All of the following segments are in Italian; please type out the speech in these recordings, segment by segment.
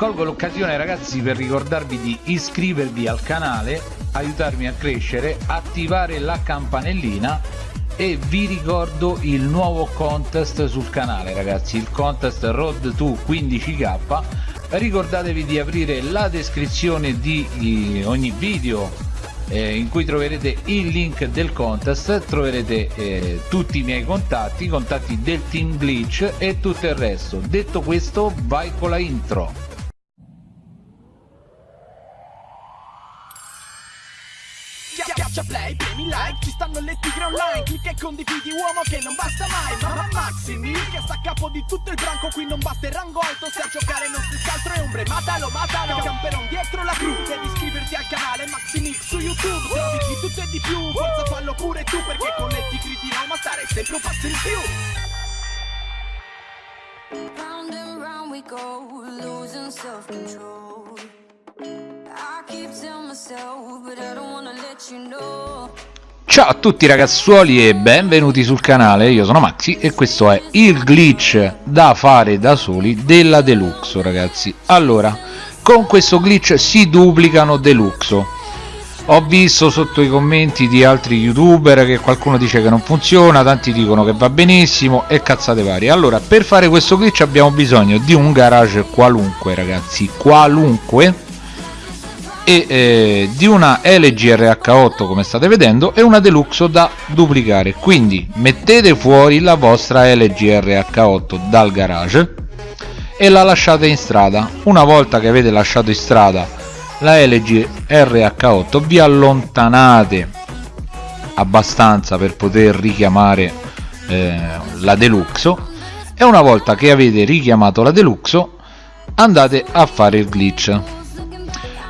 colgo l'occasione ragazzi per ricordarvi di iscrivervi al canale aiutarmi a crescere attivare la campanellina e vi ricordo il nuovo contest sul canale ragazzi il contest road to 15k ricordatevi di aprire la descrizione di ogni video eh, in cui troverete il link del contest troverete eh, tutti i miei contatti i contatti del team glitch e tutto il resto. Detto questo vai con la intro Schiaccia play, premi like, ci stanno le tigre online. Clicca e condividi uomo che non basta mai. Mamma Maximi, che sta a capo di tutto il branco. Qui non basta il rango alto, se a giocare non si scaltro e ombre. Matalo, matalo, camperon dietro la cru. Devi iscriverti al canale Maximix su YouTube. Trovi di tutto e di più, forza fallo pure tu Perché con le tigre di Roma stare sempre un passo in più. Round and round we go, losing self-control Ciao a tutti ragazzuoli e benvenuti sul canale, io sono Maxi e questo è il glitch da fare da soli della Deluxo ragazzi. Allora, con questo glitch si duplicano Deluxo. Ho visto sotto i commenti di altri youtuber che qualcuno dice che non funziona, tanti dicono che va benissimo e cazzate varie. Allora, per fare questo glitch abbiamo bisogno di un garage qualunque ragazzi, qualunque e eh, di una LG RH8 come state vedendo e una Deluxo da duplicare. Quindi mettete fuori la vostra LG RH8 dal garage e la lasciate in strada. Una volta che avete lasciato in strada la LG RH8 vi allontanate abbastanza per poter richiamare eh, la Deluxo. E una volta che avete richiamato la Deluxo andate a fare il glitch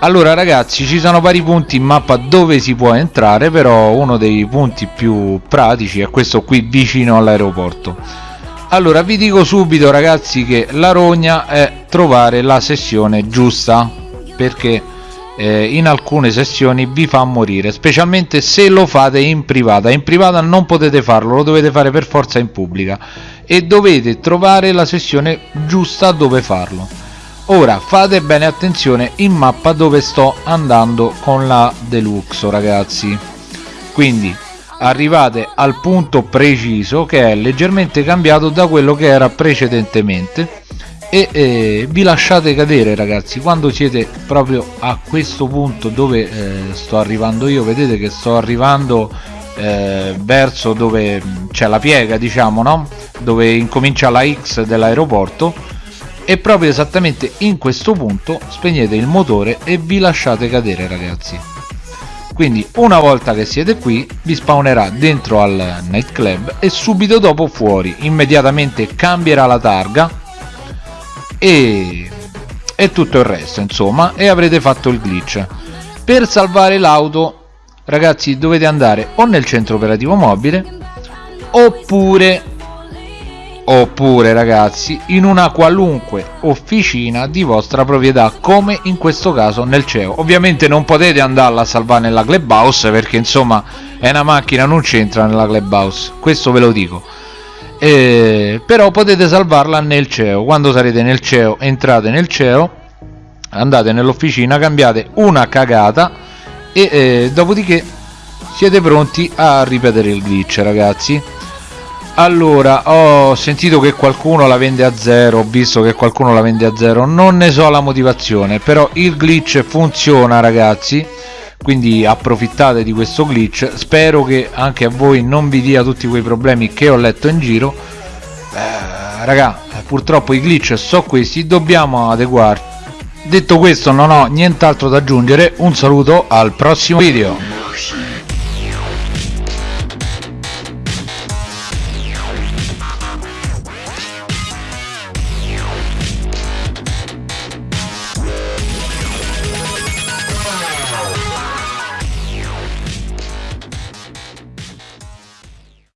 allora ragazzi ci sono vari punti in mappa dove si può entrare però uno dei punti più pratici è questo qui vicino all'aeroporto. Allora vi dico subito ragazzi che la rogna è trovare la sessione giusta perché eh, in alcune sessioni vi fa morire specialmente se lo fate in privata. In privata non potete farlo lo dovete fare per forza in pubblica. E dovete trovare la sessione giusta dove farlo ora fate bene attenzione in mappa dove sto andando con la deluxo ragazzi. Quindi arrivate al punto preciso che è leggermente cambiato da quello che era precedentemente e eh, vi lasciate cadere ragazzi quando siete proprio a questo punto dove eh, sto arrivando io. Vedete che sto arrivando eh, verso dove c'è la piega diciamo no? Dove incomincia la X dell'aeroporto e proprio esattamente in questo punto spegnete il motore e vi lasciate cadere ragazzi. Quindi una volta che siete qui vi spawnerà dentro al nightclub e subito dopo fuori. Immediatamente cambierà la targa e, e tutto il resto insomma e avrete fatto il glitch. Per salvare l'auto ragazzi dovete andare o nel centro operativo mobile oppure oppure ragazzi in una qualunque officina di vostra proprietà come in questo caso nel CEO ovviamente non potete andarla a salvare nella clubhouse perché insomma è una macchina non c'entra nella clubhouse. Questo ve lo dico. Eh, però potete salvarla nel CEO quando sarete nel CEO entrate nel CEO andate nell'officina cambiate una cagata e eh, dopodiché siete pronti a ripetere il glitch ragazzi allora ho sentito che qualcuno la vende a zero ho visto che qualcuno la vende a zero. Non ne so la motivazione però il glitch funziona ragazzi. Quindi approfittate di questo glitch. Spero che anche a voi non vi dia tutti quei problemi che ho letto in giro. Eh, raga purtroppo i glitch sono questi dobbiamo adeguarci detto questo non ho nient'altro da aggiungere. Un saluto al prossimo video